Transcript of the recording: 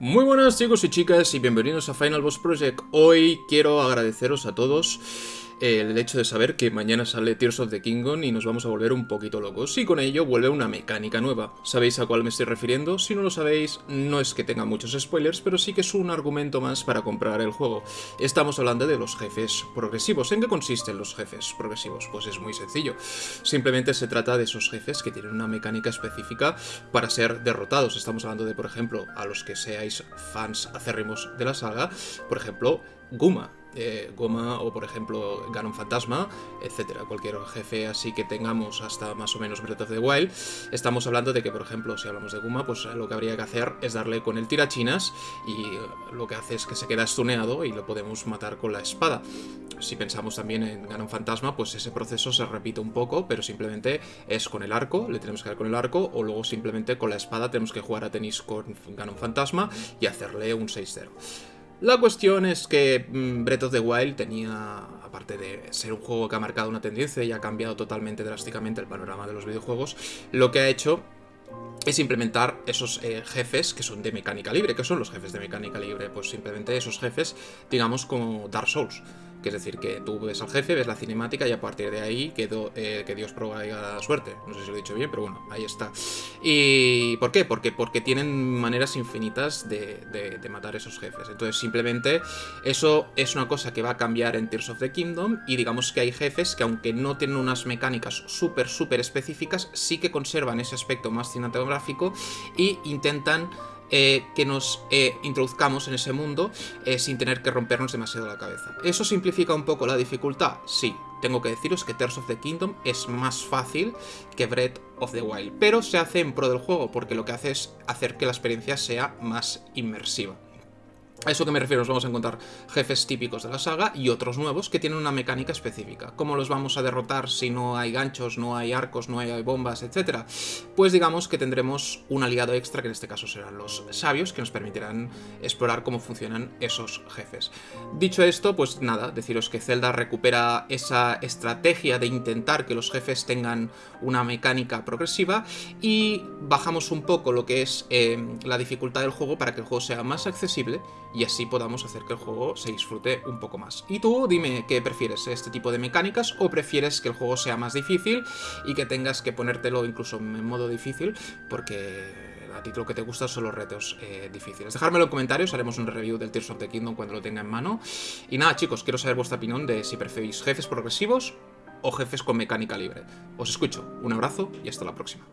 Muy buenas chicos y chicas y bienvenidos a Final Boss Project. Hoy quiero agradeceros a todos el hecho de saber que mañana sale Tears of the Kingdom y nos vamos a volver un poquito locos. Y con ello vuelve una mecánica nueva. ¿Sabéis a cuál me estoy refiriendo? Si no lo sabéis, no es que tenga muchos spoilers, pero sí que es un argumento más para comprar el juego. Estamos hablando de los jefes progresivos. ¿En qué consisten los jefes progresivos? Pues es muy sencillo. Simplemente se trata de esos jefes que tienen una mecánica específica para ser derrotados. Estamos hablando de, por ejemplo, a los que seáis fans acérrimos de la saga, por ejemplo, Guma, eh, Goma o por ejemplo Ganon Fantasma, etcétera, cualquier jefe así que tengamos hasta más o menos Breath of the Wild, estamos hablando de que por ejemplo si hablamos de Guma, pues lo que habría que hacer es darle con el tirachinas y lo que hace es que se queda estuneado y lo podemos matar con la espada. Si pensamos también en Ganon Fantasma, pues ese proceso se repite un poco, pero simplemente es con el arco, le tenemos que dar con el arco, o luego simplemente con la espada tenemos que jugar a tenis con Ganon Fantasma y hacerle un 6-0. La cuestión es que mm, Breath of the Wild tenía, aparte de ser un juego que ha marcado una tendencia y ha cambiado totalmente drásticamente el panorama de los videojuegos, lo que ha hecho es implementar esos eh, jefes que son de mecánica libre. ¿Qué son los jefes de mecánica libre? Pues simplemente esos jefes, digamos, como Dark Souls que es decir, que tú ves al jefe, ves la cinemática y a partir de ahí quedó, eh, que Dios provega la suerte. No sé si lo he dicho bien, pero bueno, ahí está. ¿Y por qué? Porque, porque tienen maneras infinitas de, de, matar esos jefes. Entonces simplemente eso es una cosa que va a cambiar en Tears of the Kingdom y digamos que hay jefes que aunque no tienen unas mecánicas súper, súper específicas, sí que conservan ese aspecto más cinematográfico y intentan eh, que nos eh, introduzcamos en ese mundo eh, sin tener que rompernos demasiado la cabeza. ¿Eso simplifica un poco la dificultad? Sí. Tengo que deciros que Tears of the Kingdom es más fácil que Breath of the Wild, pero se hace en pro del juego porque lo que hace es hacer que la experiencia sea más inmersiva. A eso que me refiero, nos vamos a encontrar jefes típicos de la saga y otros nuevos que tienen una mecánica específica. ¿Cómo los vamos a derrotar si no hay ganchos, no hay arcos, no hay bombas, etcétera? Pues digamos que tendremos un aliado extra, que en este caso serán los sabios, que nos permitirán explorar cómo funcionan esos jefes. Dicho esto, pues nada, deciros que Zelda recupera esa estrategia de intentar que los jefes tengan una mecánica progresiva y bajamos un poco lo que es eh, la dificultad del juego para que el juego sea más accesible y así podamos hacer que el juego se disfrute un poco más. Y tú dime qué prefieres, este tipo de mecánicas o prefieres que el juego sea más difícil y que tengas que ponértelo incluso en modo difícil porque a ti lo que te gusta son los retos eh, difíciles. Dejármelo en comentarios, haremos un review del Tears of the Kingdom cuando lo tenga en mano. Y nada chicos, quiero saber vuestra opinión de si preferís jefes progresivos o jefes con mecánica libre. Os escucho, un abrazo y hasta la próxima.